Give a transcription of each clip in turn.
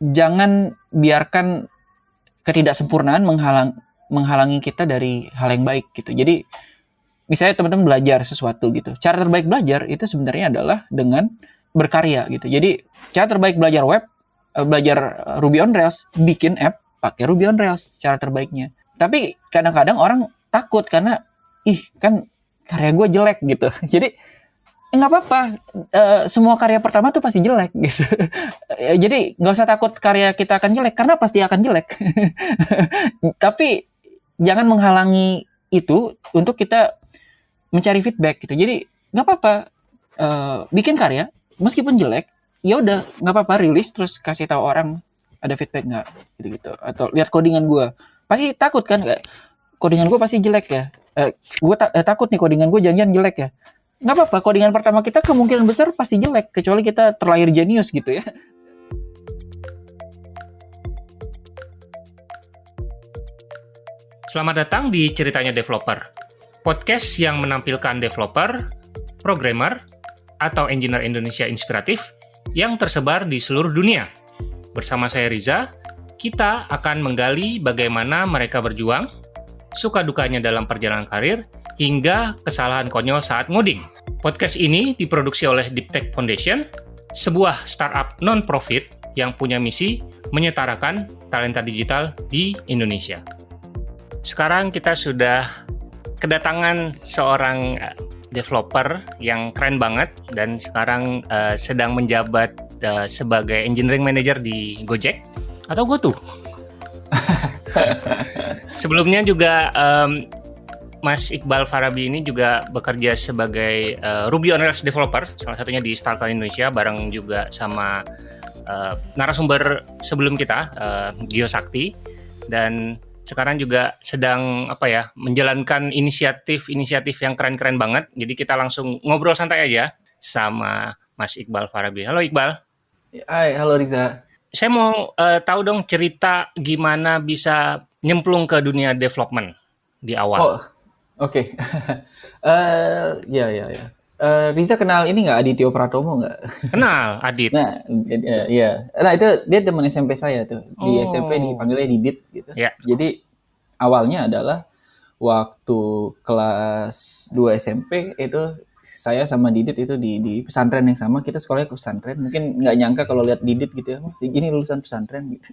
jangan biarkan ketidaksempurnaan menghalang menghalangi kita dari hal yang baik gitu. Jadi misalnya teman-teman belajar sesuatu gitu. Cara terbaik belajar itu sebenarnya adalah dengan berkarya gitu. Jadi cara terbaik belajar web, eh, belajar Ruby on Rails, bikin app pakai Ruby on Rails cara terbaiknya. Tapi kadang-kadang orang takut karena ih kan karya gue jelek gitu. Jadi nggak apa-apa. Uh, semua karya pertama tuh pasti jelek gitu. Jadi nggak usah takut karya kita akan jelek karena pasti akan jelek. Tapi jangan menghalangi itu untuk kita mencari feedback gitu. Jadi nggak apa-apa. Uh, bikin karya meskipun jelek ya udah nggak apa-apa rilis terus kasih tahu orang ada feedback nggak gitu gitu atau lihat codingan gue pasti takut kan kayak codingan gue pasti jelek ya. Uh, gue ta uh, takut nih codingan gue jangan-jangan jelek ya nggak apa-apa codingan pertama kita kemungkinan besar pasti jelek kecuali kita terlahir jenius gitu ya Selamat datang di Ceritanya Developer, podcast yang menampilkan developer, programmer, atau engineer Indonesia inspiratif yang tersebar di seluruh dunia. Bersama saya Riza, kita akan menggali bagaimana mereka berjuang, suka dukanya dalam perjalanan karir, hingga kesalahan konyol saat ngoding. Podcast ini diproduksi oleh Deep Tech Foundation, sebuah startup non-profit yang punya misi menyetarakan talenta digital di Indonesia. Sekarang kita sudah kedatangan seorang eh, developer yang keren banget dan sekarang uh, sedang menjabat uh, sebagai engineering manager di Gojek atau GoTo. Sebelumnya juga um, Mas Iqbal Farabi ini juga bekerja sebagai uh, Ruby on Rails developer, salah satunya di Starcloud Indonesia, bareng juga sama uh, narasumber sebelum kita, uh, Gio Sakti, dan sekarang juga sedang apa ya menjalankan inisiatif-inisiatif yang keren-keren banget. Jadi kita langsung ngobrol santai aja sama Mas Iqbal Farabi. Halo Iqbal. Hai, halo Riza. Saya mau uh, tahu dong cerita gimana bisa nyemplung ke dunia development di awal. Oh, Oke. uh, ya ya ya. Uh, Riza kenal ini nggak Adityo Pratomo nggak? Kenal, Adit. Nah, iya. Nah itu dia teman SMP saya tuh. Di oh. SMP dipanggilnya Didit gitu. Yeah. Jadi awalnya adalah waktu kelas 2 SMP itu saya sama Didit itu di, di pesantren yang sama kita sekolahnya ke pesantren mungkin nggak nyangka kalau lihat Didit gitu ya ini lulusan pesantren gitu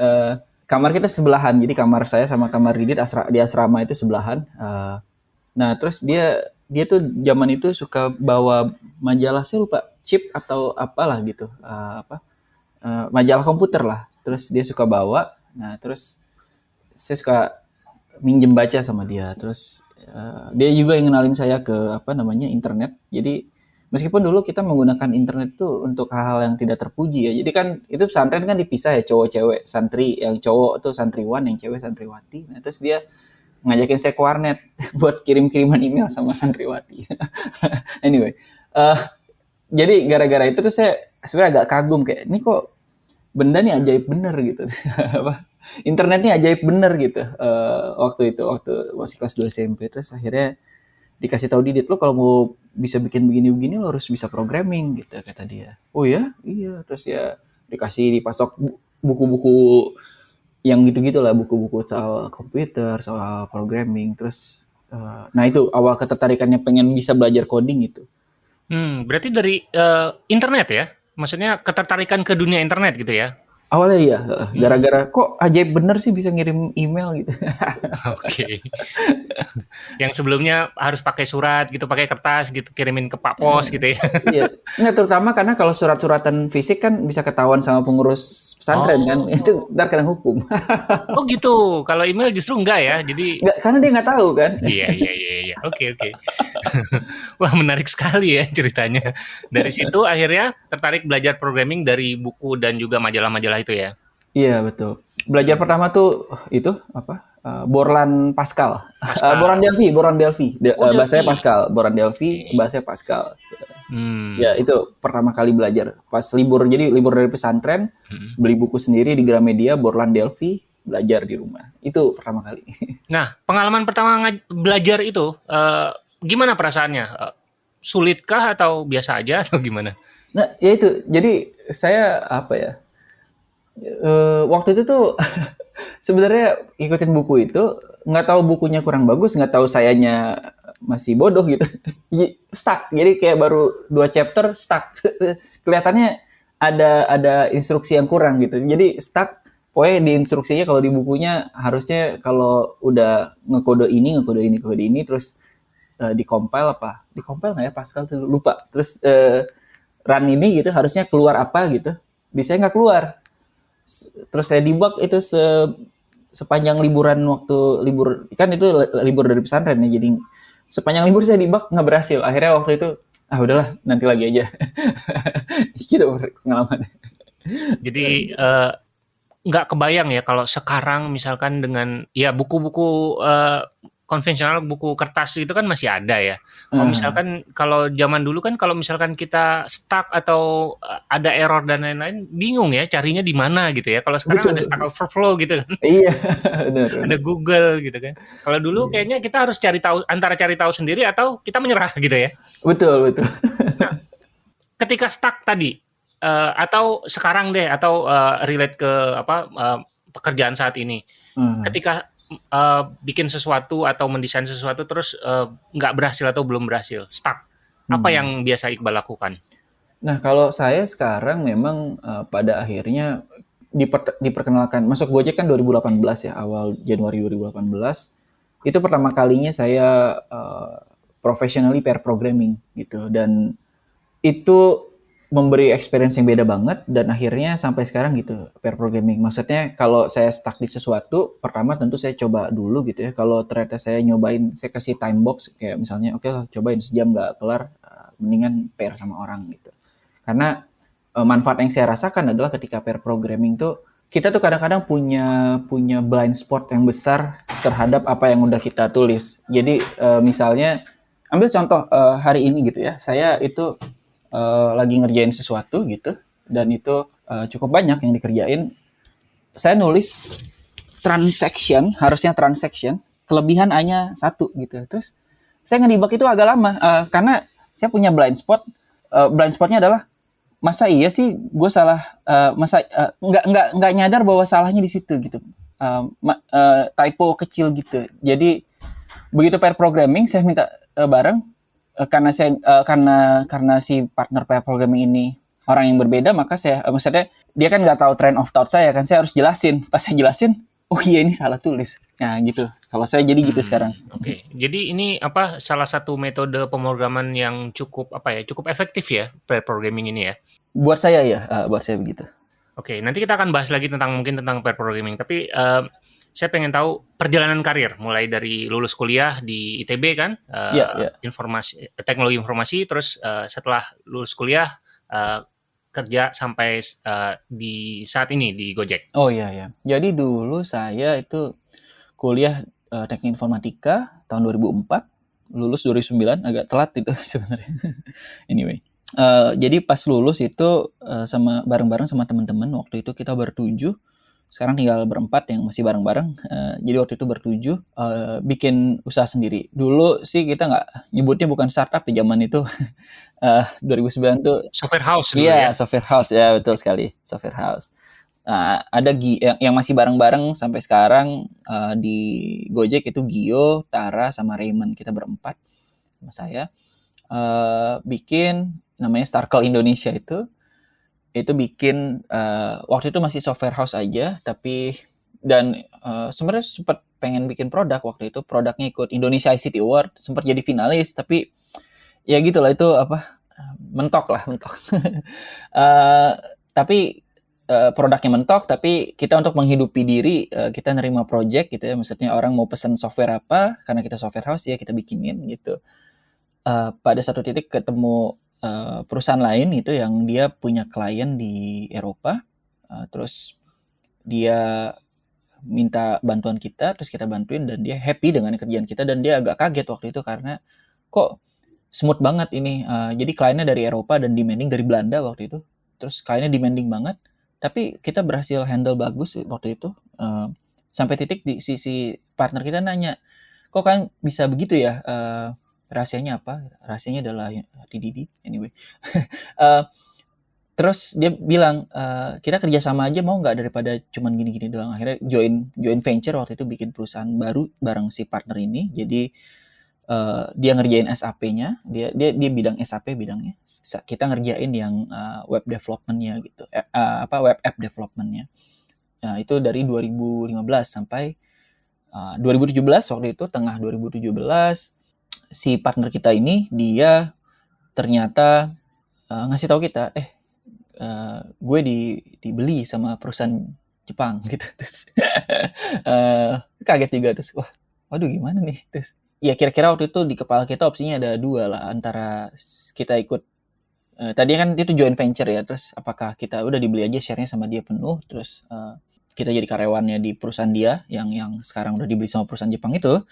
uh, kamar kita sebelahan. Jadi kamar saya sama kamar Didit asra, di asrama itu sebelahan. Uh, nah terus dia dia tuh zaman itu suka bawa majalah saya lupa chip atau apalah gitu. Uh, apa? Uh, majalah komputer lah. Terus dia suka bawa. Nah terus saya suka minjem baca sama dia. Terus uh, dia juga yang kenalin saya ke apa namanya internet. Jadi meskipun dulu kita menggunakan internet itu untuk hal-hal yang tidak terpuji ya. Jadi kan itu pesantren kan dipisah ya cowok cewek santri yang cowok tuh santriwan yang cewek santriwati. Nah, terus dia ngajakin saya ke warnet buat kirim-kiriman email sama santriwati. anyway, uh, jadi gara-gara itu tuh saya sebenarnya agak kagum kayak ini kok benda nih ajaib bener gitu. internet nih ajaib bener gitu uh, waktu itu waktu masih kelas 2 SMP terus akhirnya dikasih tahu Didit lo kalau mau bisa bikin begini-begini lo harus bisa programming gitu kata dia. Oh ya, iya terus ya dikasih dipasok buku-buku yang gitu-gitu lah buku-buku soal komputer, soal programming terus uh, nah itu awal ketertarikannya pengen bisa belajar coding itu. Hmm, berarti dari uh, internet ya? Maksudnya ketertarikan ke dunia internet gitu ya? Awalnya iya, gara-gara kok ajaib bener sih bisa ngirim email gitu. Oke. Okay. Yang sebelumnya harus pakai surat gitu, pakai kertas gitu, kirimin ke Pak Pos hmm. gitu ya. Iya. Nggak, terutama karena kalau surat-suratan fisik kan bisa ketahuan sama pengurus pesantren kan. oh. kan, itu ntar kena hukum. oh gitu. Kalau email justru enggak ya, jadi. Nggak, karena dia nggak tahu kan. iya iya iya iya. Oke oke. Wah menarik sekali ya ceritanya. Dari situ akhirnya tertarik belajar programming dari buku dan juga majalah-majalah itu ya? Iya betul. Belajar pertama tuh itu apa? Uh, Borland Pascal. Pascal. Uh, Boran Delphi, Boran Delphi. De, oh, uh, bahasanya Pascal, Boran Delphi, okay. bahasanya Pascal. Hmm. Ya itu pertama kali belajar pas libur jadi libur dari pesantren hmm. beli buku sendiri di Gramedia Borland Delphi belajar di rumah itu pertama kali. Nah pengalaman pertama belajar itu uh, gimana perasaannya? Uh, sulitkah atau biasa aja atau gimana? Nah ya itu jadi saya apa ya Uh, waktu itu tuh sebenarnya ikutin buku itu nggak tahu bukunya kurang bagus, nggak tahu sayanya masih bodoh gitu, stuck. Jadi kayak baru dua chapter stuck. Kelihatannya ada ada instruksi yang kurang gitu. Jadi stuck. Pokoknya di instruksinya kalau di bukunya harusnya kalau udah ngekode ini, ngekode ini, ngekode ini, terus uh, di compile apa? Di compile nggak ya Pascal tuh lupa. Terus uh, run ini gitu harusnya keluar apa gitu. Di saya nggak keluar. Terus saya debug itu se sepanjang liburan waktu libur kan itu libur dari pesantren ya jadi sepanjang libur saya debug nggak berhasil. Akhirnya waktu itu ah udahlah nanti lagi aja. Gitu pengalaman. Jadi uh, kebayang ya kalau sekarang misalkan dengan ya buku-buku uh, konvensional buku kertas itu kan masih ada ya. Kalau hmm. misalkan kalau zaman dulu kan kalau misalkan kita stuck atau eh, ada error dan lain-lain bingung ya carinya di mana gitu ya. Kalau sekarang Betul. ada Stack Overflow gitu kan. Iya, benar. ada Google gitu kan. Kalau dulu iya. kayaknya kita harus cari tahu antara cari tahu sendiri atau kita menyerah gitu ya. Betul, betul. nah, ketika stuck tadi uh, atau sekarang deh atau uh, relate ke apa uh, pekerjaan saat ini. Hmm. Ketika uh, bikin sesuatu atau mendesain sesuatu terus nggak uh, berhasil atau belum berhasil, stuck. Apa hmm. yang biasa Iqbal lakukan? Nah, kalau saya sekarang memang uh, pada akhirnya diper, diperkenalkan masuk Gojek kan 2018 ya, awal Januari 2018. Itu pertama kalinya saya uh, professionally pair programming gitu dan itu memberi experience yang beda banget dan akhirnya sampai sekarang gitu pair programming. Maksudnya kalau saya stuck di sesuatu, pertama tentu saya coba dulu gitu ya. Kalau ternyata saya nyobain, saya kasih time box kayak misalnya oke okay, cobain sejam nggak kelar, eh, mendingan pair sama orang gitu. Karena uh, manfaat yang saya rasakan adalah ketika pair programming tuh kita tuh kadang-kadang punya punya blind spot yang besar terhadap apa yang udah kita tulis. Jadi uh, misalnya ambil contoh hari ini gitu ya, saya itu uh, lagi ngerjain sesuatu gitu dan itu uh, cukup banyak yang dikerjain. Saya nulis transaction harusnya transaction kelebihan hanya satu gitu. Terus saya ngedebug itu agak lama uh, karena saya punya blind spot. Uh, blind spotnya adalah masa iya sih gue salah uh, masa uh, nggak nggak nggak nyadar bahwa salahnya di situ gitu. Uh, uh, typo kecil gitu. Jadi begitu pair programming saya minta uh, bareng uh, karena saya uh, karena karena si partner pair programming ini orang yang berbeda maka saya uh, maksudnya dia kan nggak tahu trend of thought saya kan saya harus jelasin. Pas saya jelasin oh iya ini salah tulis. Nah gitu. Kalau saya jadi gitu hmm, sekarang. oke. Okay. jadi ini apa salah satu metode pemrograman yang cukup apa ya cukup efektif ya pair programming ini ya? Buat saya ya uh, buat saya begitu. Oke okay, nanti kita akan bahas lagi tentang mungkin tentang pair programming. Tapi uh, saya pengen tahu perjalanan karir mulai dari lulus kuliah di ITB kan uh, yeah, yeah. informasi teknologi informasi terus uh, setelah lulus kuliah uh, kerja sampai uh, di saat ini di Gojek. Oh iya ya. Jadi dulu saya itu kuliah uh, teknik informatika tahun 2004, lulus 2009 agak telat itu sebenarnya. anyway. Uh, jadi pas lulus itu uh, sama bareng-bareng sama teman-teman waktu itu kita bertujuh sekarang tinggal berempat yang masih bareng-bareng. Uh, jadi waktu itu bertujuh uh, bikin usaha sendiri. Dulu sih kita nggak nyebutnya bukan startup ya zaman itu. uh, 2009 tuh software house iya, ya. software house ya betul sekali, software house. Nah, ada Gi yang, yang masih bareng-bareng sampai sekarang uh, di Gojek itu Gio, Tara sama Raymond kita berempat sama saya uh, bikin namanya Starkel Indonesia itu itu bikin uh, waktu itu masih software house aja tapi dan uh, sebenarnya sempat pengen bikin produk waktu itu. Produknya ikut Indonesia ICT Award sempat jadi finalis tapi ya gitulah itu apa mentok lah mentok. Uh, tapi uh, produknya mentok tapi kita untuk menghidupi diri uh, kita nerima project gitu ya. Maksudnya orang mau pesan software apa karena kita software house ya kita bikinin gitu. Uh, pada satu titik ketemu uh, perusahaan lain itu yang dia punya klien di Eropa, uh, terus dia minta bantuan kita, terus kita bantuin dan dia happy dengan kerjaan kita dan dia agak kaget waktu itu karena kok smooth banget ini. Uh, jadi kliennya dari Eropa dan demanding dari Belanda waktu itu. Terus kliennya demanding banget, tapi kita berhasil handle bagus waktu itu. Uh, sampai titik di sisi partner kita nanya, kok kan bisa begitu ya? Uh, rahasianya apa? Rahasianya adalah TDD. Anyway, uh, terus dia bilang e, kita kerjasama aja mau nggak daripada cuman gini-gini doang. Akhirnya join join venture waktu itu bikin perusahaan baru bareng si partner ini. Jadi uh, dia ngerjain SAP-nya dia dia dia bidang SAP bidangnya. Kita ngerjain yang uh, web development-nya gitu. Uh, apa web app development-nya. Nah itu dari 2015 sampai uh, 2017 waktu itu tengah 2017 si partner kita ini dia ternyata uh, ngasih tahu kita eh uh, gue di dibeli sama perusahaan Jepang gitu terus uh, kaget juga terus wah waduh gimana nih? Terus ya kira-kira waktu itu di kepala kita opsinya ada dua lah antara kita ikut uh, tadi kan itu joint venture ya terus apakah kita udah dibeli aja sharenya sama dia penuh terus uh, kita jadi karyawannya di perusahaan dia yang yang sekarang udah dibeli sama perusahaan Jepang itu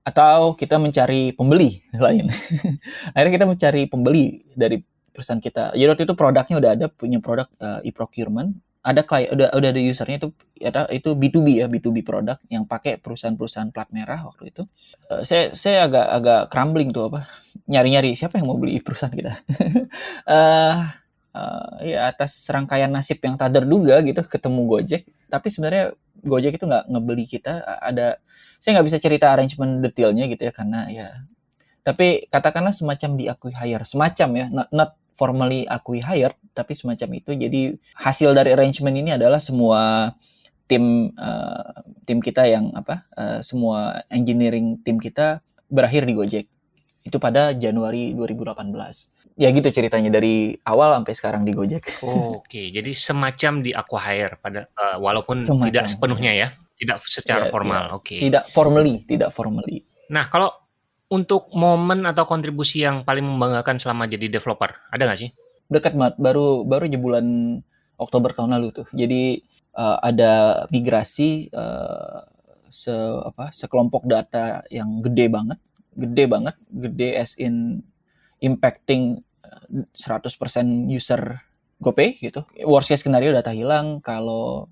atau kita mencari pembeli lain. Akhirnya kita mencari pembeli dari perusahaan kita. Jadi waktu itu produknya udah ada, punya produk uh, e-procurement, ada klien, udah udah ada usernya itu ada itu B2B ya, B2B produk yang pakai perusahaan-perusahaan plat merah waktu itu. Uh, saya saya agak agak crumbling tuh apa nyari-nyari siapa yang mau beli perusahaan kita. uh, uh, ya atas serangkaian nasib yang tak terduga gitu ketemu Gojek, tapi sebenarnya Gojek itu nggak ngebeli kita ada saya nggak bisa cerita arrangement detailnya gitu ya karena ya tapi katakanlah semacam diakui hire semacam ya not, not formally akui hire tapi semacam itu jadi hasil dari arrangement ini adalah semua tim uh, tim kita yang apa uh, semua engineering tim kita berakhir di Gojek itu pada Januari 2018 ya gitu ceritanya dari awal sampai sekarang di Gojek. Oh, Oke, okay. jadi semacam di acquire pada uh, walaupun semacam, tidak sepenuhnya ya. Tidak secara ya, formal, ya. oke. Okay. Tidak formally, tidak formally. Nah, kalau untuk momen atau kontribusi yang paling membanggakan selama jadi developer, ada nggak sih? Dekat banget, baru baru di bulan Oktober tahun lalu tuh. Jadi uh, ada migrasi uh, se apa sekelompok data yang gede banget, gede banget, gede as in impacting 100% user GoPay gitu. Worst case skenario data hilang, kalau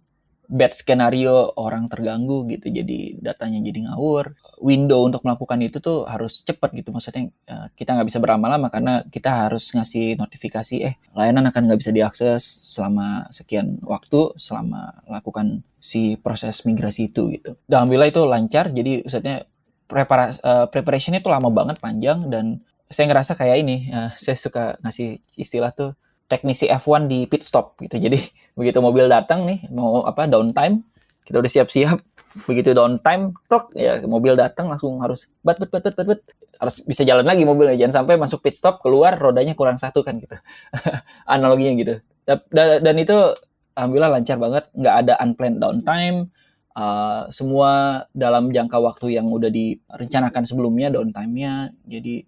bad skenario orang terganggu gitu jadi datanya jadi ngawur. Window untuk melakukan itu tuh harus cepat gitu maksudnya uh, kita nggak bisa berlama-lama karena kita harus ngasih notifikasi eh layanan akan nggak bisa diakses selama sekian waktu selama lakukan si proses migrasi itu gitu. Alhamdulillah itu lancar jadi maksudnya uh, preparation itu lama banget panjang dan saya ngerasa kayak ini uh, saya suka ngasih istilah tuh teknisi F1 di pit stop gitu. Jadi begitu mobil datang nih mau apa downtime, kita udah siap-siap. Begitu downtime, tok ya mobil datang langsung harus bat bat bat bat bat, harus bisa jalan lagi mobilnya. Jangan sampai masuk pit stop keluar rodanya kurang satu kan gitu. Analoginya gitu. Dan, dan itu alhamdulillah lancar banget, nggak ada unplanned downtime. Uh, semua dalam jangka waktu yang udah direncanakan sebelumnya downtime-nya. Jadi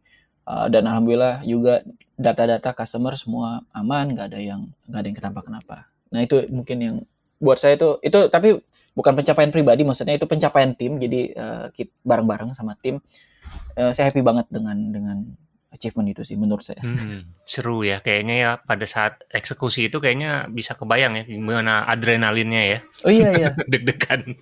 uh, dan alhamdulillah juga data-data customer semua aman, nggak ada yang nggak ada yang kenapa-kenapa. Nah itu mungkin yang buat saya itu itu tapi bukan pencapaian pribadi, maksudnya itu pencapaian tim. Jadi uh, bareng-bareng sama tim, uh, saya happy banget dengan dengan achievement itu sih menurut saya. Hmm, seru ya kayaknya ya pada saat eksekusi itu kayaknya bisa kebayang ya gimana adrenalinnya ya. Oh iya iya. Deg-degan.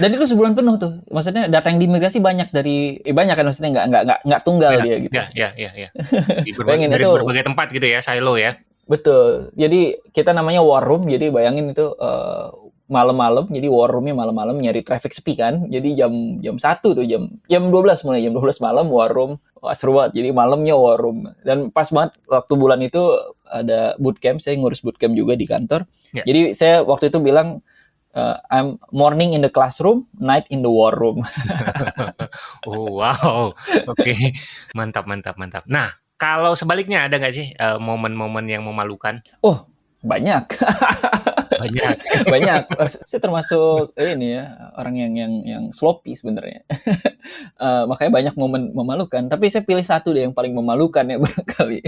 Dan itu sebulan penuh tuh. Maksudnya data yang diimigrasi banyak dari eh, banyak kan maksudnya nggak nggak nggak nggak tunggal ya, dia gitu. Ya ya ya ya. Di berbagai, dari itu, berbagai tempat gitu ya silo ya. Betul. Jadi kita namanya war room. Jadi bayangin itu uh, malam-malam jadi war roomnya malam-malam nyari traffic sepi kan jadi jam jam satu tuh jam jam 12 mulai jam 12 malam war room Wah, seru banget jadi malamnya war room dan pas banget waktu bulan itu ada bootcamp saya ngurus bootcamp juga di kantor yeah. jadi saya waktu itu bilang uh, I'm morning in the classroom, night in the war room. oh wow, oke, okay. mantap mantap mantap. Nah kalau sebaliknya ada nggak sih eh, momen-momen uh, yang memalukan? Oh banyak. banyak. banyak. Saya termasuk ini ya orang yang yang yang sloppy sebenarnya. uh, makanya banyak momen memalukan. Tapi saya pilih satu deh yang paling memalukan ya barangkali.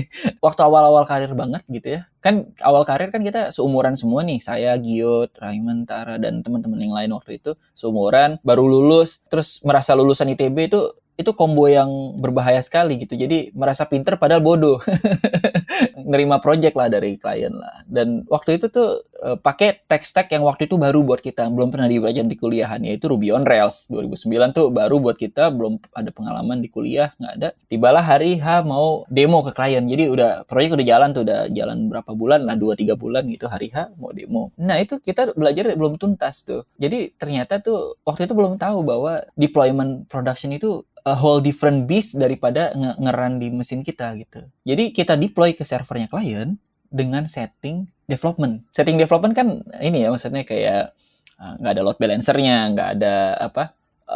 Waktu awal-awal karir banget gitu ya. Kan awal karir kan kita seumuran semua nih. Saya, Giot, Raymond, Tara dan teman-teman yang lain waktu itu seumuran, baru lulus, terus merasa lulusan ITB itu itu combo yang berbahaya sekali gitu. Jadi merasa pinter padahal bodoh. Nerima project lah dari klien lah. Dan waktu itu tuh uh, pakai tech stack yang waktu itu baru buat kita, belum pernah dipelajari di kuliahan yaitu Ruby on Rails 2009 tuh baru buat kita, belum ada pengalaman di kuliah, nggak ada. Tibalah hari H mau demo ke klien. Jadi udah proyek udah jalan tuh, udah jalan berapa bulan lah, 2 3 bulan gitu hari H mau demo. Nah, itu kita belajar belum tuntas tuh. Jadi ternyata tuh waktu itu belum tahu bahwa deployment production itu a whole different beast daripada nge ngeran di mesin kita gitu. Jadi kita deploy ke servernya klien dengan setting development. Setting development kan ini ya maksudnya kayak uh, nggak uh, ada load balancernya, nggak ada apa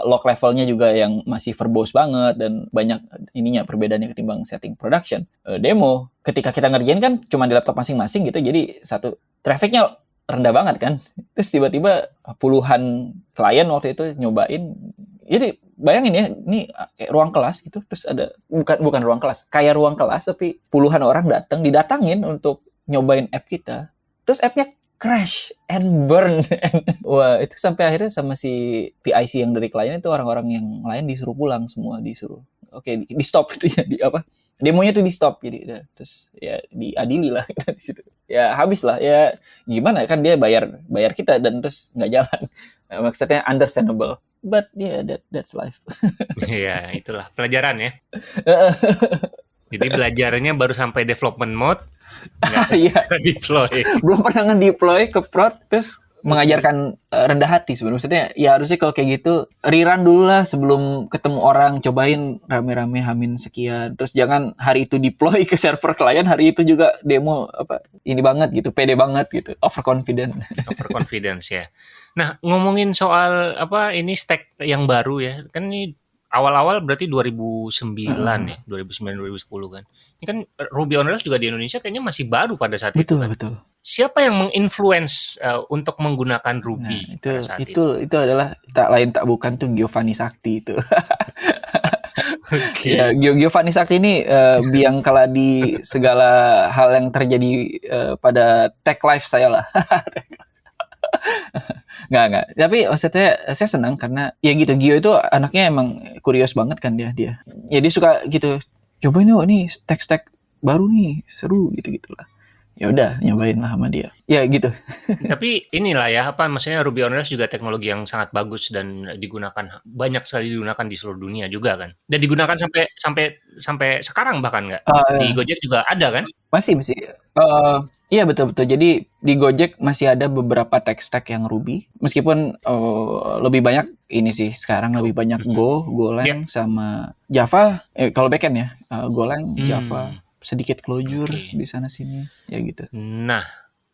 log levelnya juga yang masih verbose banget dan banyak ininya perbedaannya ketimbang setting production. Uh, demo ketika kita ngerjain kan cuma di laptop masing-masing gitu, jadi satu trafficnya rendah banget kan. Terus tiba-tiba puluhan klien waktu itu nyobain jadi bayangin ya ini kayak ruang kelas gitu terus ada bukan bukan ruang kelas kayak ruang kelas tapi puluhan orang datang didatangin untuk nyobain app kita. Terus appnya crash and burn. Wah itu sampai akhirnya sama si PIC yang dari klien itu orang-orang yang lain disuruh pulang semua disuruh. Oke okay, di, di stop itu ya di apa? Demonya tuh di stop jadi ya, terus ya diadili lah kita di situ. Ya habis lah ya gimana kan dia bayar bayar kita dan terus nggak jalan. Maksudnya understandable but yeah that that's life Iya, itulah pelajaran ya. Jadi belajarnya baru sampai development mode, nggak Iya. deploy. belum pernah nge-deploy ke prod terus mengajarkan uh, rendah hati sebenarnya maksudnya ya harusnya kalau kayak gitu rerun dulu lah sebelum ketemu orang cobain rame-rame hamin sekian terus jangan hari itu deploy ke server klien hari itu juga demo apa ini banget gitu pede banget gitu overconfident Overconfidence ya. Nah, ngomongin soal apa ini stack yang baru ya. Kan ini awal-awal berarti 2009 Hmm. ya, 2009 2010 kan. Ini kan Ruby on Rails juga di Indonesia kayaknya masih baru pada saat itu betul kan. betul Siapa yang menginfluence eh, untuk menggunakan nah Ruby itu pada saat itu? itu itu adalah tak lain tak bukan tuh Giovanni Sakti itu Oke. Ya, Gio Giovanni Sakti ini eh, biang kala di segala hal yang terjadi eh, pada tech life saya lah. nggak nggak. Tapi maksudnya saya senang karena ya gitu Gio itu anaknya emang kurios banget kan dia dia. Ya dia suka gitu. Cobain yuk nih stack stack baru nih seru gitu gitulah. Ya udah nyobain lah sama dia. Ya gitu. Tapi inilah ya apa maksudnya Ruby on Rails juga teknologi yang sangat bagus dan digunakan banyak sekali digunakan di seluruh dunia juga kan. Dan digunakan sampai sampai sampai sekarang bahkan nggak. Eh, Di Gojek juga ada kan? Masih masih. Eh, iya betul betul. Jadi di Gojek masih ada beberapa tech stack yang Ruby. Meskipun eh, lebih banyak ini sih sekarang lebih banyak. Go, Golang sama Java. Eh, kalau backend ya eh, Golang, Hmm. Java, sedikit Clojure Oke. di sana sini ya gitu. Nah,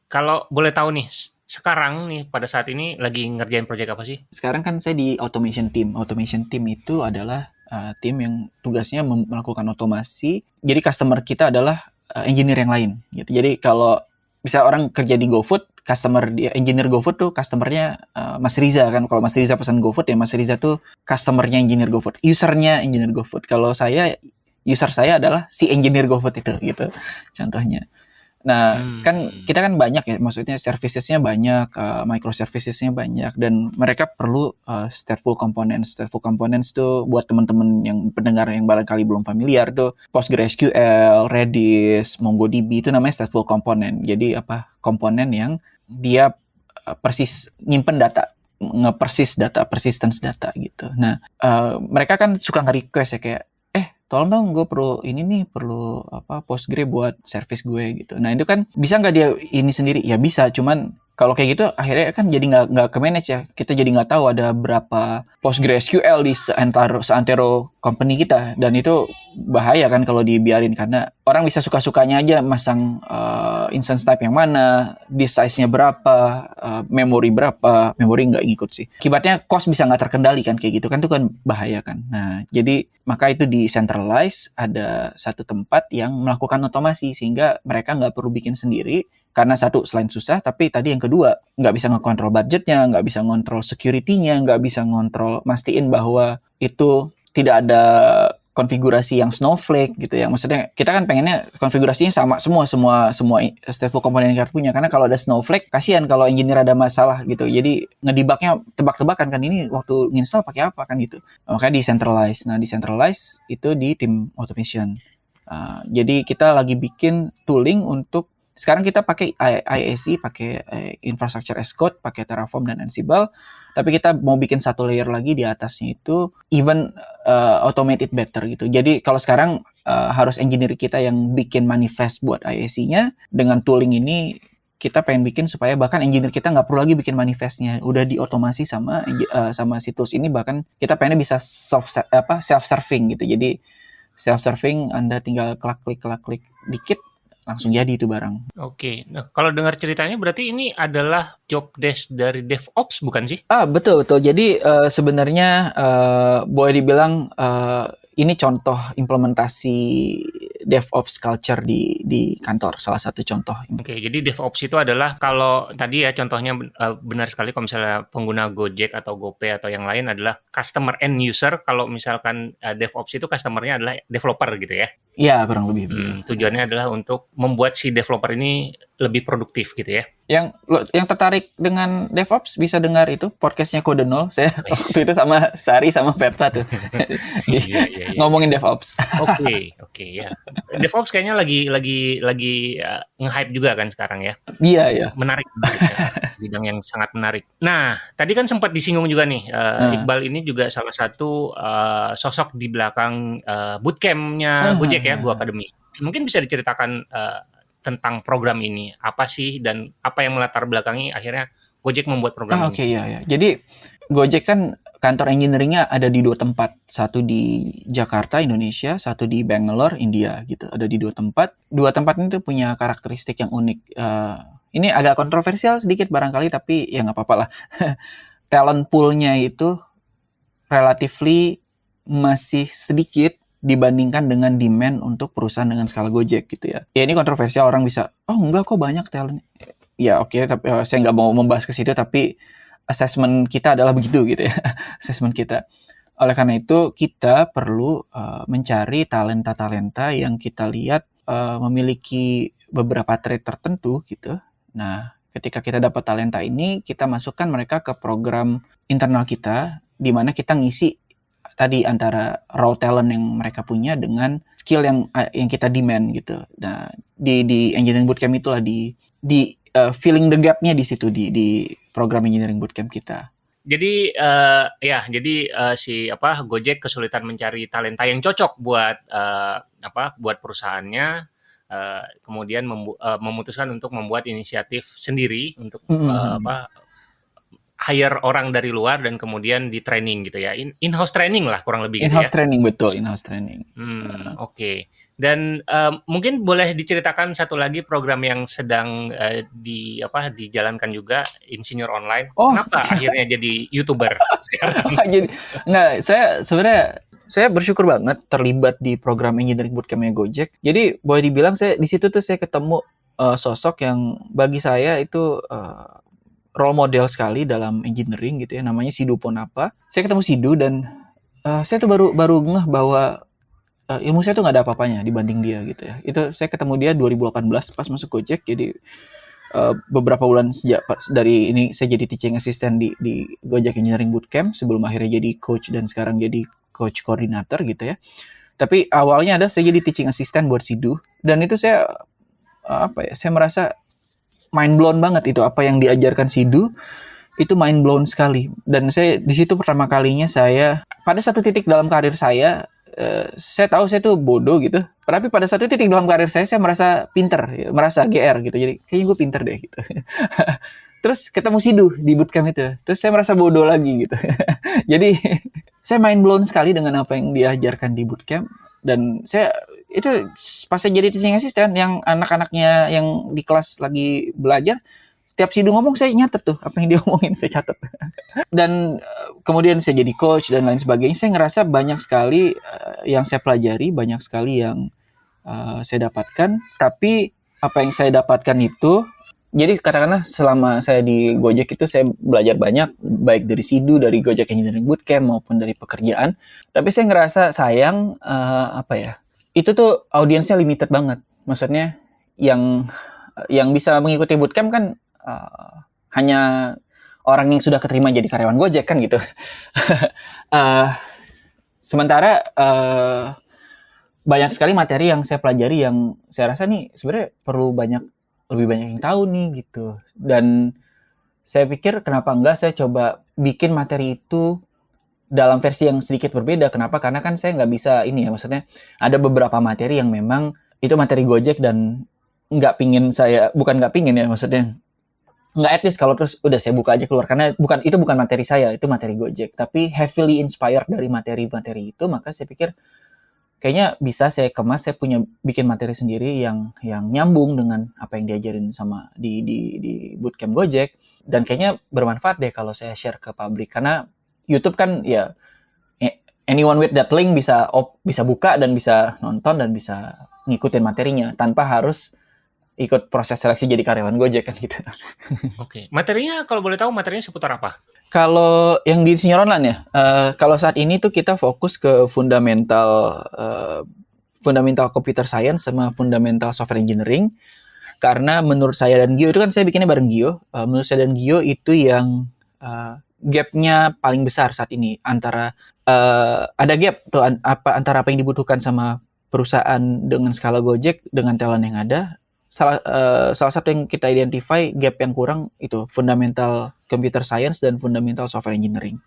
kalau boleh tahu nih, sekarang nih pada saat ini lagi ngerjain proyek apa sih? Sekarang kan saya di automation team. Automation team itu adalah uh, tim yang tugasnya melakukan otomasi. Jadi customer kita adalah uh, engineer yang lain gitu. Jadi kalau bisa orang kerja di GoFood, customer dia engineer GoFood tuh customernya uh, Mas Riza kan. Kalau Mas Riza pesan GoFood ya Mas Riza tuh customernya engineer GoFood, usernya engineer GoFood. Kalau saya user saya adalah si engineer GoFood itu gitu contohnya. Nah, Hmm. kan kita kan banyak ya, maksudnya servicesnya banyak, uh, microservicesnya banyak, dan mereka perlu uh, stateful components. Stateful components tuh buat teman-teman yang pendengar yang barangkali belum familiar tuh PostgreSQL, Redis, MongoDB itu namanya stateful component. Jadi apa? Komponen yang dia uh, persis nyimpen data nge-persis data, persistence data gitu. Nah, uh, mereka kan suka nge-request ya kayak eh tolong dong gue perlu ini nih perlu apa Postgre buat service gue gitu. Nah itu kan bisa nggak dia ini sendiri? Ya bisa, cuman kalau kayak gitu akhirnya kan jadi nggak nggak ke manage ya. Kita jadi nggak tahu ada berapa PostgreSQL di seantero seantero company kita dan itu bahaya kan kalau dibiarin karena orang bisa suka-sukanya aja masang uh, instance type yang mana, disk size-nya berapa, uh, memori berapa, memori nggak ngikut sih. Akibatnya cost bisa nggak terkendali kan kayak gitu kan itu kan bahaya kan. Nah jadi maka itu di centralize ada satu tempat yang melakukan otomasi sehingga mereka nggak perlu bikin sendiri karena satu selain susah tapi tadi yang kedua nggak bisa ngekontrol budgetnya nggak bisa ngontrol security-nya nggak bisa ngontrol mastiin bahwa itu tidak ada konfigurasi yang snowflake gitu ya. Maksudnya kita kan pengennya konfigurasinya sama semua semua semua stateful komponen yang kita punya karena kalau ada snowflake kasihan kalau engineer ada masalah gitu. Jadi ngedibaknya tebak-tebakan kan ini waktu install pakai apa kan gitu. Makanya decentralize. Nah, decentralize itu di tim automation. Uh, jadi kita lagi bikin tooling untuk sekarang kita pakai IAC, pakai eh, infrastructure as code, pakai Terraform dan Ansible. Tapi kita mau bikin satu layer lagi di atasnya itu even uh, automate better gitu. Jadi kalau sekarang uh, harus engineer kita yang bikin manifest buat IAC-nya dengan tooling ini kita pengen bikin supaya bahkan engineer kita nggak perlu lagi bikin manifestnya. Udah diotomasi sama uh, sama situs ini bahkan kita pengennya bisa self apa self serving gitu. Jadi self serving anda tinggal klik klik klik klik dikit langsung jadi itu barang. Oke, nah kalau dengar ceritanya berarti ini adalah job desk dari DevOps bukan sih? Ah betul betul. Jadi uh, sebenarnya uh, boleh dibilang uh, ini contoh implementasi DevOps culture di di kantor salah satu contoh. Oke, jadi DevOps itu adalah kalau tadi ya contohnya uh, benar sekali kalau misalnya pengguna Gojek atau GoPay atau yang lain adalah customer end user. Kalau misalkan uh, DevOps itu customernya adalah developer gitu ya? Iya kurang lebih. Hmm, tujuannya adalah untuk membuat si developer ini lebih produktif gitu ya. Yang yang tertarik dengan DevOps bisa dengar itu podcastnya Kode Nol. Saya waktu itu sama Sari sama Pepta tuh iya, iya, iya. ngomongin DevOps. Oke okay, oke okay, ya. DevOps kayaknya lagi lagi lagi uh, nge-hype juga kan sekarang ya. Iya iya. Menarik ya. bidang yang sangat menarik. Nah tadi kan sempat disinggung juga nih uh, hmm. Iqbal ini juga salah satu uh, sosok di belakang uh, bootcampnya hmm. Gojek ya, Go Academy. Mungkin bisa diceritakan uh, tentang program ini apa sih dan apa yang melatar belakangi akhirnya Gojek membuat program oh, Oke okay, ya ya. Jadi Gojek kan kantor engineeringnya ada di dua tempat, satu di Jakarta Indonesia, satu di Bangalore India gitu. Ada di dua tempat. Dua tempat ini tuh punya karakteristik yang unik. Uh, ini agak kontroversial sedikit barangkali tapi ya nggak apa-apa lah. Talent poolnya itu relatively masih sedikit dibandingkan dengan demand untuk perusahaan dengan skala Gojek gitu ya. Ya ini kontroversial orang bisa, oh enggak kok banyak talent. Ya oke, okay, tapi uh, saya nggak mau membahas ke situ, tapi assessment kita adalah begitu gitu ya, assessment kita. Oleh karena itu kita perlu uh, mencari talenta-talenta yang kita lihat uh, memiliki beberapa trait tertentu gitu. Nah, ketika kita dapat talenta ini, kita masukkan mereka ke program internal kita, di mana kita ngisi tadi antara raw talent yang mereka punya dengan skill yang yang kita demand gitu. Nah, di di engineering bootcamp itulah di di uh, filling the gap-nya di situ di di program engineering bootcamp kita. Jadi uh, ya, jadi uh, si apa Gojek kesulitan mencari talenta yang cocok buat uh, apa buat perusahaannya. Uh, kemudian uh, memutuskan untuk membuat inisiatif sendiri untuk mm -hmm. uh, apa hire orang dari luar dan kemudian di training gitu ya. In, house training lah kurang lebih in house gitu ya. training betul, in house training. Hmm, oke. Okay. Dan uh, mungkin boleh diceritakan satu lagi program yang sedang uh, di apa dijalankan juga insinyur online. Oh. Kenapa akhirnya jadi YouTuber sekarang? jadi enggak, saya sebenarnya saya bersyukur banget terlibat di program engineering bootcampnya Gojek. Jadi boleh dibilang saya di situ tuh saya ketemu uh, sosok yang bagi saya itu uh, role model sekali dalam engineering gitu ya namanya Sidu Ponapa. Saya ketemu Sidu dan uh, saya tuh baru baru ngeh bahwa uh, ilmu saya tuh nggak ada apa-apanya dibanding dia gitu ya. Itu saya ketemu dia 2018 pas masuk Gojek jadi uh, beberapa bulan sejak dari ini saya jadi teaching assistant di di Gojek Engineering Bootcamp sebelum akhirnya jadi coach dan sekarang jadi coach koordinator gitu ya. Tapi awalnya ada saya jadi teaching assistant buat Sidu dan itu saya apa ya saya merasa mind blown banget itu apa yang diajarkan Sidu itu mind blown sekali. Dan saya di situ pertama kalinya saya pada satu titik dalam karir saya uh, saya tahu saya tuh bodoh gitu. Tapi pada satu titik dalam karir saya saya merasa pinter ya, merasa gr gitu. Jadi kayaknya gue pinter deh gitu. Terus ketemu Sidu di bootcamp itu. Terus saya merasa bodoh lagi gitu. Jadi saya mind blown sekali dengan apa yang diajarkan di bootcamp. Dan saya itu pas saya jadi teaching assistant yang anak-anaknya yang di kelas lagi belajar setiap sidu ngomong saya nyatet tuh apa yang dia omongin saya catat dan uh, kemudian saya jadi coach dan lain sebagainya saya ngerasa banyak sekali uh, yang saya pelajari banyak sekali yang uh, saya dapatkan tapi apa yang saya dapatkan itu jadi katakanlah selama saya di Gojek itu saya belajar banyak baik dari SIDU, dari Gojek Engineering Bootcamp maupun dari pekerjaan. Tapi saya ngerasa sayang apa ya? Itu tuh audiensnya limited banget. Maksudnya yang yang bisa mengikuti bootcamp kan uh, hanya orang yang sudah keterima jadi karyawan Gojek kan gitu. uh, sementara uh, banyak sekali materi yang saya pelajari yang saya rasa nih sebenarnya perlu banyak lebih banyak yang tahu nih gitu. Dan saya pikir kenapa enggak saya coba bikin materi itu dalam versi yang sedikit berbeda. Kenapa? Karena kan saya nggak bisa ini ya, maksudnya ada beberapa materi yang memang itu materi Gojek dan nggak pingin saya, bukan nggak pingin ya, maksudnya nggak etis kalau terus udah saya buka aja keluar karena bukan itu bukan materi saya itu materi Gojek tapi heavily inspired dari materi-materi itu maka saya pikir kayaknya bisa saya kemas saya punya bikin materi sendiri yang yang nyambung dengan apa yang diajarin sama di di di bootcamp Gojek dan kayaknya bermanfaat deh kalau saya share ke publik karena YouTube kan ya anyone with that link bisa op, bisa buka dan bisa nonton dan bisa ngikutin materinya tanpa harus ikut proses seleksi jadi karyawan Gojek kan gitu. Oke, materinya kalau boleh tahu materinya seputar apa? Kalau yang di senior online ya, uh, kalau saat ini tuh kita fokus ke fundamental uh, fundamental computer science sama fundamental software engineering. Karena menurut saya dan Gio itu kan saya bikinnya bareng Gio. Uh, menurut saya dan Gio itu yang uh, gapnya paling besar saat ini antara uh, ada gap tuh an apa antara apa yang dibutuhkan sama perusahaan dengan skala Gojek dengan talent yang ada salah uh, salah satu yang kita identify gap yang kurang itu fundamental computer science dan fundamental software engineering.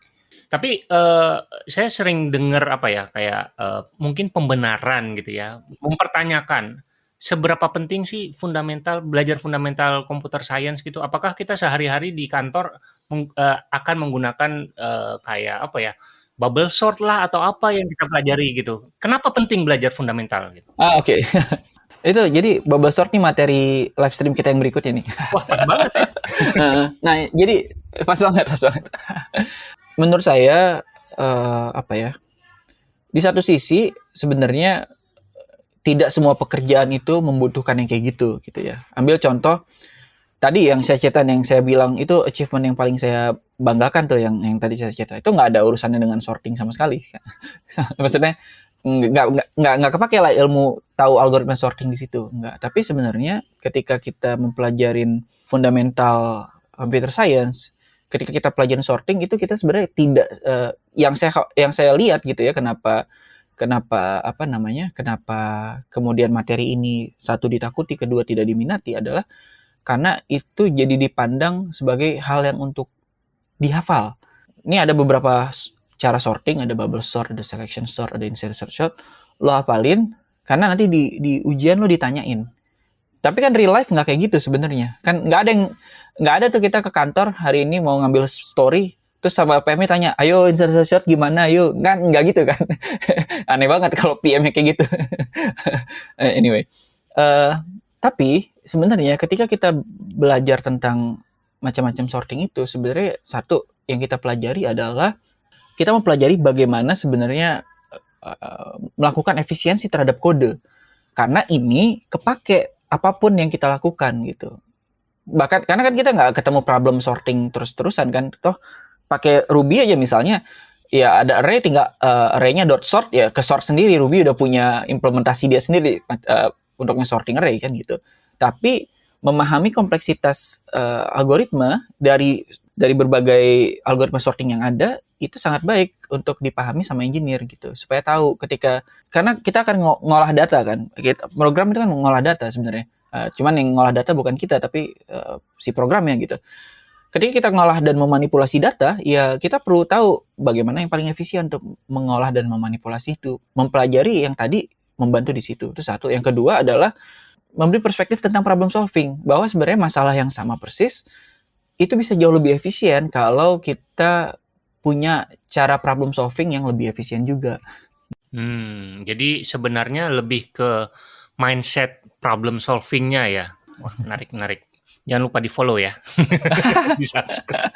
Tapi uh, saya sering dengar apa ya kayak uh, mungkin pembenaran gitu ya, mempertanyakan seberapa penting sih fundamental belajar fundamental computer science gitu. Apakah kita sehari-hari di kantor meng, uh, akan menggunakan uh, kayak apa ya? bubble sort lah atau apa yang kita pelajari gitu. Kenapa penting belajar fundamental gitu? Ah, oke. Okay. Itu jadi bubble sort nih materi live stream kita yang berikutnya nih. Wah, pas banget ya. nah, jadi pas banget, pas banget. Menurut saya uh, apa ya? Di satu sisi sebenarnya tidak semua pekerjaan itu membutuhkan yang kayak gitu gitu ya. Ambil contoh tadi yang saya cerita yang saya bilang itu achievement yang paling saya banggakan tuh yang yang tadi saya cerita itu nggak ada urusannya dengan sorting sama sekali. Maksudnya nggak nggak nggak kepake lah ilmu tahu algoritma sorting di situ nggak tapi sebenarnya ketika kita mempelajarin fundamental computer science ketika kita pelajarin sorting itu kita sebenarnya tidak uh, yang saya yang saya lihat gitu ya kenapa kenapa apa namanya kenapa kemudian materi ini satu ditakuti kedua tidak diminati adalah karena itu jadi dipandang sebagai hal yang untuk dihafal ini ada beberapa cara sorting, ada bubble sort, ada selection sort, ada insertion sort. Lo hafalin, karena nanti di, di ujian lo ditanyain. Tapi kan real life nggak kayak gitu sebenarnya. Kan nggak ada yang nggak ada tuh kita ke kantor hari ini mau ngambil story, terus sama PM tanya, ayo insertion sort gimana, ayo kan nggak gitu kan. Aneh banget kalau PM kayak gitu. anyway, uh, tapi sebenarnya ketika kita belajar tentang macam-macam sorting itu sebenarnya satu yang kita pelajari adalah kita mempelajari bagaimana sebenarnya uh, melakukan efisiensi terhadap kode. Karena ini kepake apa pun yang kita lakukan gitu. Bahkan karena kan kita nggak ketemu problem sorting terus-terusan kan. Toh pakai Ruby aja misalnya ya ada array tinggal uh, array-nya dot sort ya ke sort sendiri Ruby udah punya implementasi dia sendiri uh, untuk sorting array kan gitu. Tapi memahami kompleksitas uh, algoritma dari dari berbagai algoritma sorting yang ada itu sangat baik untuk dipahami sama engineer gitu. Supaya tahu ketika karena kita akan ngolah data kan. Kita, program itu kan ngolah data sebenarnya. Uh, cuman yang ngolah data bukan kita tapi uh, si programnya gitu. Ketika kita ngolah dan memanipulasi data ya kita perlu tahu bagaimana yang paling efisien untuk mengolah dan memanipulasi itu. Mempelajari yang tadi membantu di situ. Itu satu. Yang kedua adalah memberi perspektif tentang problem solving bahwa sebenarnya masalah yang sama persis itu bisa jauh lebih efisien kalau kita punya cara problem solving yang lebih efisien juga. Hmm, jadi sebenarnya lebih ke mindset problem solvingnya ya. Wah, menarik menarik. Jangan lupa di follow ya. di subscribe.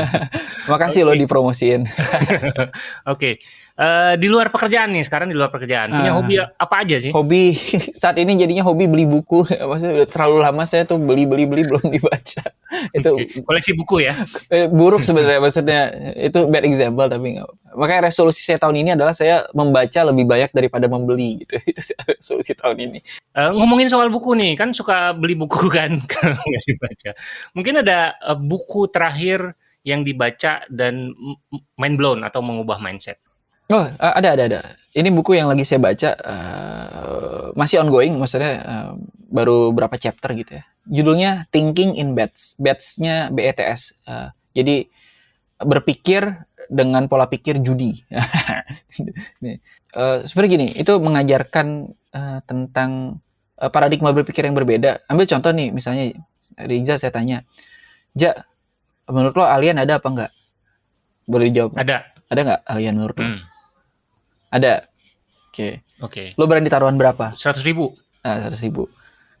Makasih okay. lo dipromosiin. Oke. okay. Uh, eh, di luar pekerjaan nih, sekarang di luar pekerjaan. Punya uh, hobi apa aja sih? Hobi saat ini jadinya hobi beli buku. Maksudnya udah terlalu lama saya tuh beli-beli-beli belum dibaca. itu okay. koleksi buku ya. Eh, buruk sebenarnya maksudnya. Itu bad example tapi nggak Makanya resolusi saya tahun ini adalah saya membaca lebih banyak daripada membeli gitu. Itu resolusi tahun ini. Uh, ngomongin soal buku nih, kan suka beli buku kan nggak dibaca. Mungkin ada uh, buku terakhir yang dibaca dan mind blown atau mengubah mindset. Oh, ada ada ada. Ini buku yang lagi saya baca uh, masih ongoing, maksudnya uh, baru berapa chapter gitu ya. Judulnya Thinking in Bets. Bets-nya BETS. Uh, jadi berpikir dengan pola pikir judi. uh, seperti gini, itu mengajarkan uh, tentang uh, paradigma berpikir yang berbeda. Ambil contoh nih, misalnya Riza saya tanya, Ja, menurut lo alien ada apa enggak? Boleh dijawab? Ada. Ada nggak alien menurut lo? Hmm. Ada. Oke. Okay. Oke. Okay. Lo berani taruhan berapa? Seratus ribu. Ah, seratus ribu.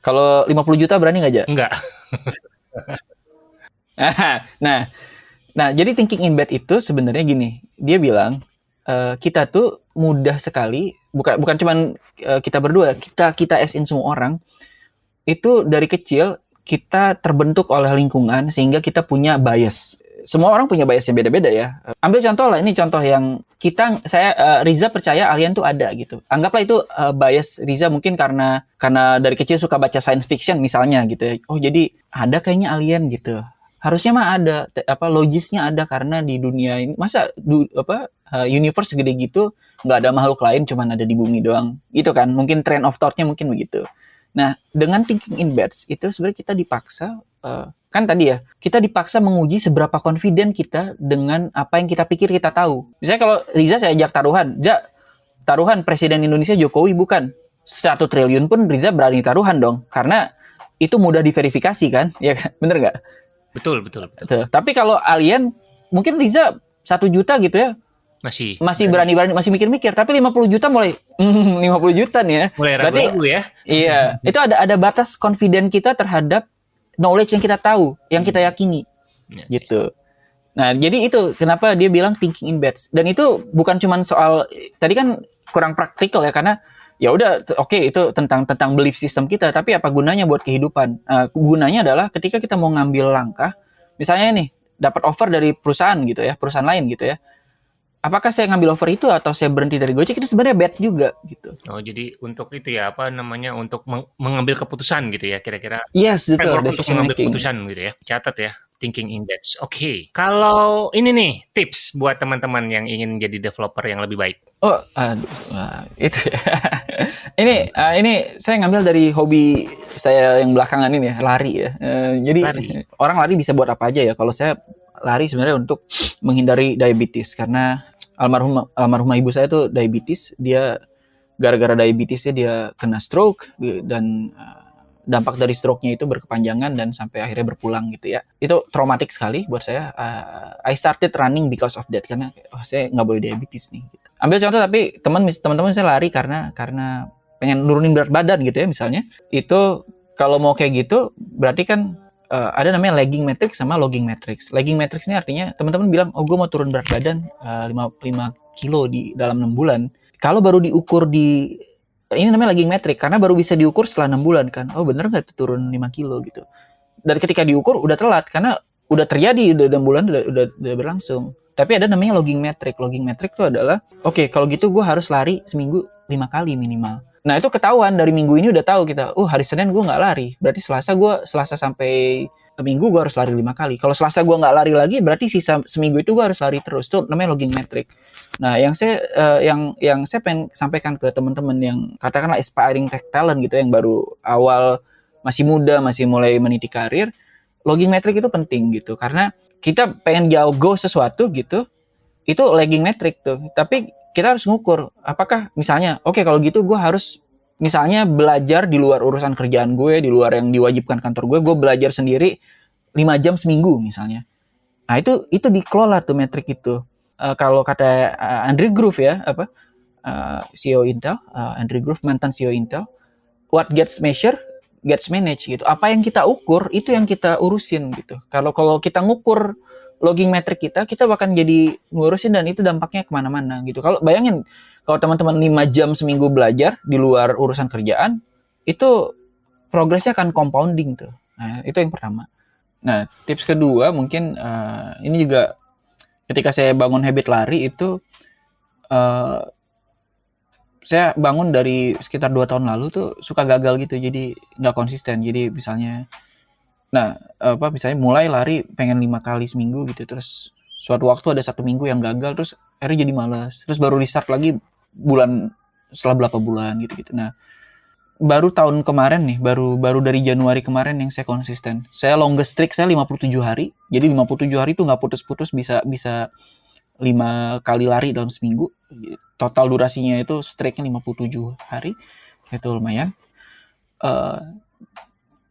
Kalau 50 juta berani nggak, Ja? Enggak. nah, Nah, jadi thinking in bed itu sebenarnya gini, dia bilang uh, kita tuh mudah sekali, bukan bukan cuman uh, kita berdua, kita kita as in semua orang itu dari kecil kita terbentuk oleh lingkungan sehingga kita punya bias. Semua orang punya bias yang beda-beda ya. Ambil contoh lah, ini contoh yang kita saya uh, Riza percaya alien tuh ada gitu. Anggaplah itu uh, bias Riza mungkin karena karena dari kecil suka baca science fiction misalnya gitu ya. Oh, jadi ada kayaknya alien gitu harusnya mah ada apa logisnya ada karena di dunia ini masa du, apa uh, universe segede gitu nggak ada makhluk lain cuman ada di bumi doang itu kan mungkin trend of thoughtnya mungkin begitu nah dengan thinking in beds itu sebenarnya kita dipaksa uh, kan tadi ya kita dipaksa menguji seberapa confident kita dengan apa yang kita pikir kita tahu misalnya kalau Riza saya ajak taruhan ja taruhan presiden Indonesia Jokowi bukan satu triliun pun Riza berani taruhan dong karena itu mudah diverifikasi kan ya kan bener nggak Betul, betul, betul. betul. Tapi kalau alien mungkin Riza satu juta gitu ya. Masih. Masih berani-berani, masih mikir-mikir. Tapi 50 juta mulai, mm, 50 juta nih ya. Mulai ragu-ragu ya. Iya, itu ada ada batas confident kita terhadap knowledge yang kita tahu, yang kita yakini. Ya, gitu. Nah, jadi itu kenapa dia bilang thinking in beds. Dan itu bukan cuma soal tadi kan kurang praktikal ya karena ya udah oke okay, itu tentang tentang belief system kita tapi apa gunanya buat kehidupan uh, gunanya adalah ketika kita mau ngambil langkah misalnya nih dapat offer dari perusahaan gitu ya perusahaan lain gitu ya apakah saya ngambil offer itu atau saya berhenti dari Gojek itu sebenarnya bad juga gitu oh jadi untuk itu ya apa namanya untuk meng mengambil keputusan gitu ya kira-kira yes betul untuk mengambil making. keputusan gitu ya catat ya thinking index. Oke, okay. kalau ini nih tips buat teman-teman yang ingin jadi developer yang lebih baik. Oh, aduh, itu ya. ini uh, ini saya ngambil dari hobi saya yang belakangan ini ya, lari ya. Uh, jadi lari. orang lari bisa buat apa aja ya. Kalau saya lari sebenarnya untuk menghindari diabetes karena almarhum almarhumah ibu saya tuh diabetes. Dia gara-gara diabetesnya dia kena stroke dan uh, dampak dari stroke-nya itu berkepanjangan dan sampai akhirnya berpulang gitu ya. Itu traumatik sekali buat saya. Uh, I started running because of that karena oh, saya nggak boleh diabetes nih. Gitu. Ambil contoh tapi teman teman-teman saya lari karena karena pengen nurunin berat badan gitu ya misalnya. Itu kalau mau kayak gitu berarti kan uh, ada namanya lagging matrix sama logging matrix. Lagging matrix ini artinya teman-teman bilang, oh gue mau turun berat badan uh, 5, 5 kilo di dalam 6 bulan. Kalau baru diukur di ini namanya lagging metric karena baru bisa diukur setelah enam bulan kan. Oh bener nggak turun 5 kilo gitu. Dan ketika diukur udah telat karena udah terjadi udah enam bulan udah, udah, udah berlangsung. Tapi ada namanya logging metric. Logging metric itu adalah oke okay, kalau gitu gue harus lari seminggu lima kali minimal. Nah itu ketahuan dari minggu ini udah tahu kita. Uh hari Senin gue nggak lari. Berarti Selasa gue Selasa sampai minggu gue harus lari lima kali. Kalau Selasa gue nggak lari lagi, berarti sisa seminggu itu gue harus lari terus. Itu namanya logging metric. Nah, yang saya uh, yang yang saya pengen sampaikan ke teman-teman yang katakanlah aspiring tech talent gitu, yang baru awal masih muda, masih mulai meniti karir, logging metric itu penting gitu. Karena kita pengen jauh go sesuatu gitu, itu lagging metric tuh. Tapi kita harus ngukur apakah misalnya, oke okay, kalau gitu gue harus misalnya belajar di luar urusan kerjaan gue, di luar yang diwajibkan kantor gue, gue belajar sendiri 5 jam seminggu misalnya. Nah itu itu dikelola tuh metrik itu. Uh, kalau kata uh, Andrew Groove ya, apa uh, CEO Intel, uh, Andrew Groove mantan CEO Intel, what gets measured gets managed gitu. Apa yang kita ukur itu yang kita urusin gitu. Kalau kalau kita ngukur logging metric kita, kita bahkan jadi ngurusin dan itu dampaknya ke mana-mana gitu. Kalau bayangin kalau teman-teman 5 jam seminggu belajar di luar urusan kerjaan, itu progresnya akan compounding tuh. Nah, itu yang pertama. Nah, tips kedua mungkin uh, ini juga ketika saya bangun habit lari itu uh, saya bangun dari sekitar dua tahun lalu tuh suka gagal gitu jadi nggak konsisten jadi misalnya nah apa misalnya mulai lari pengen lima kali seminggu gitu terus suatu waktu ada satu minggu yang gagal terus akhirnya jadi malas terus baru restart lagi bulan setelah berapa bulan gitu gitu. Nah baru tahun kemarin nih baru baru dari Januari kemarin yang saya konsisten. Saya longest streak saya 57 hari jadi 57 hari itu nggak putus-putus bisa bisa lima kali lari dalam seminggu. Total durasinya itu streaknya 57 hari itu lumayan. Uh,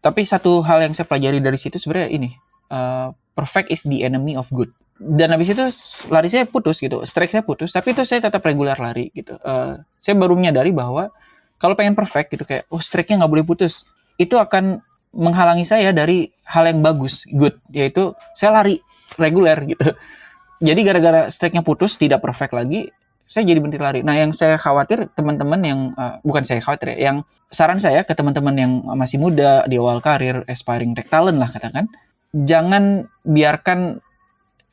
tapi satu hal yang saya pelajari dari situ sebenarnya ini uh, perfect is the enemy of good. Dan habis itu lari saya putus gitu strike saya putus tapi itu saya tetap regular lari gitu. Uh, saya baru menyadari bahwa kalau pengen perfect gitu kayak oh strike-nya nggak boleh putus itu akan menghalangi saya dari hal yang bagus good. Yaitu saya lari reguler gitu. Jadi gara-gara strike-nya putus tidak perfect lagi saya jadi berhenti lari. Nah, yang saya khawatir teman-teman yang uh, bukan saya khawatir ya, yang saran saya ke teman-teman yang masih muda di awal karir, aspiring tech talent lah katakan, jangan biarkan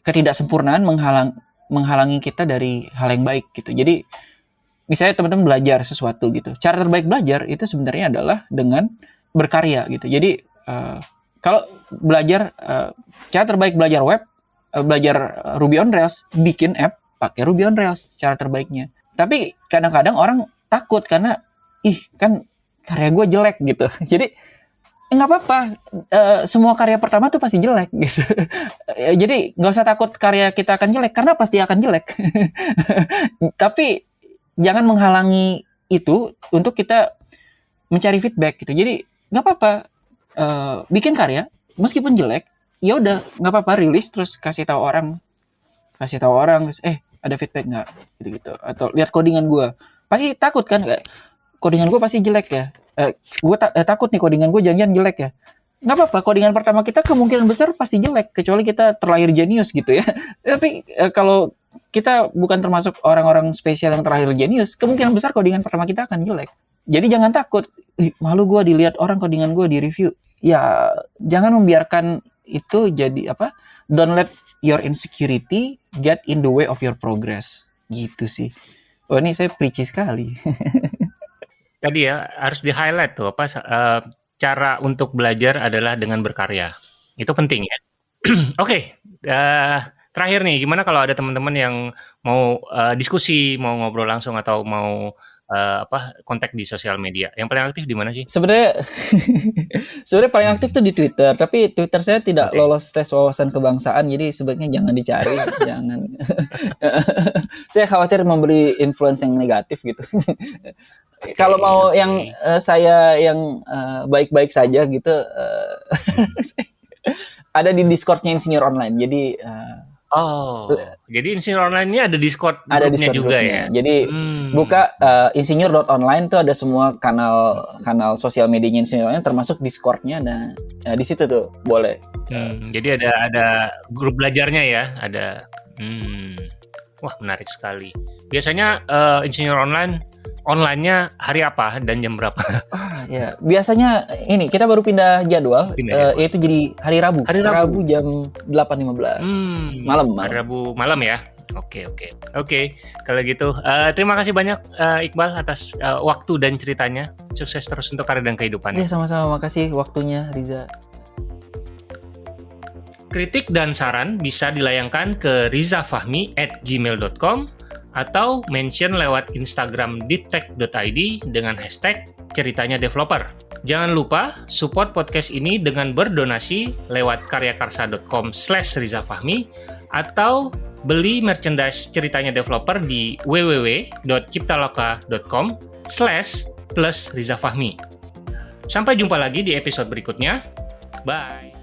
ketidaksempurnaan menghalang menghalangi kita dari hal yang baik gitu. Jadi misalnya teman-teman belajar sesuatu gitu. Cara terbaik belajar itu sebenarnya adalah dengan berkarya gitu. Jadi uh, kalau belajar uh, cara terbaik belajar web, uh, belajar Ruby on Rails, bikin app pakai Ruby on Rails cara terbaiknya. Tapi kadang-kadang orang takut karena ih kan karya gue jelek gitu. Jadi eh, nggak apa-apa. E, semua karya pertama tuh pasti jelek gitu. Jadi nggak usah takut karya kita akan jelek karena pasti akan jelek. Tapi jangan menghalangi itu untuk kita mencari feedback gitu. Jadi nggak apa-apa e, bikin karya meskipun jelek ya udah nggak apa-apa rilis terus kasih tahu orang kasih tahu orang terus eh ada feedback nggak? Gitu gitu atau lihat codingan gue pasti takut kan kayak codingan gue pasti jelek ya. Eh, gue ta eh, takut nih codingan gue janjian jelek ya. Nggak apa-apa codingan pertama kita kemungkinan besar pasti jelek kecuali kita terlahir jenius gitu ya. Tapi eh, kalau kita bukan termasuk orang-orang spesial yang terlahir jenius kemungkinan besar codingan pertama kita akan jelek. Jadi jangan takut Ih, malu gue dilihat orang codingan gue di review. Ya jangan membiarkan itu jadi apa don't let your insecurity get in the way of your progress. Gitu sih. Oh ini saya preachy sekali. Tadi ya harus di highlight tuh apa uh, cara untuk belajar adalah dengan berkarya. Itu penting ya. Oke, okay, uh, eh, terakhir nih, gimana kalau ada teman-teman yang mau uh, diskusi, mau ngobrol langsung atau mau uh, apa kontak di sosial media. Yang paling aktif di mana sih? Sebenarnya sebenarnya paling aktif tuh di Twitter, tapi Twitter saya tidak okay. lolos tes wawasan kebangsaan, jadi sebaiknya jangan dicari, jangan. saya khawatir memberi influence yang negatif gitu. Okay, Kalau mau okay. yang uh, saya yang uh, baik-baik saja gitu, uh, ada di Discordnya Insinyur Online. Jadi uh, Oh, jadi insinyur online ini ada Discord ada Discord juga grupnya. ya. Jadi hmm. buka uh, insinyur.online tuh ada semua kanal kanal sosial medianya insinyur online termasuk Discordnya. Nah, nah di situ tuh boleh. Hmm, jadi ada ada grup belajarnya ya, ada. Hmm, wah menarik sekali. Biasanya uh, insinyur online online-nya hari apa dan jam berapa? Ah, ya, biasanya ini kita baru pindah jadwal, pindah uh, yaitu jadi hari Rabu. Hari Rabu, Rabu jam 8.15. Hmm, malam, malam. Hari Rabu malam ya. Oke, oke. Oke, kalau gitu uh, terima kasih banyak uh, Iqbal atas uh, waktu dan ceritanya. Sukses terus untuk karir dan kehidupan. Iya, sama-sama. Makasih waktunya Riza. Kritik dan saran bisa dilayangkan ke rizafahmi at gmail.com atau mention lewat Instagram ditek.id dengan hashtag ceritanya developer. Jangan lupa support podcast ini dengan berdonasi lewat karyakarsa.com slash rizafahmi atau beli merchandise ceritanya developer di www.ciptaloka.com slash plus rizafahmi. Sampai jumpa lagi di episode berikutnya. Bye!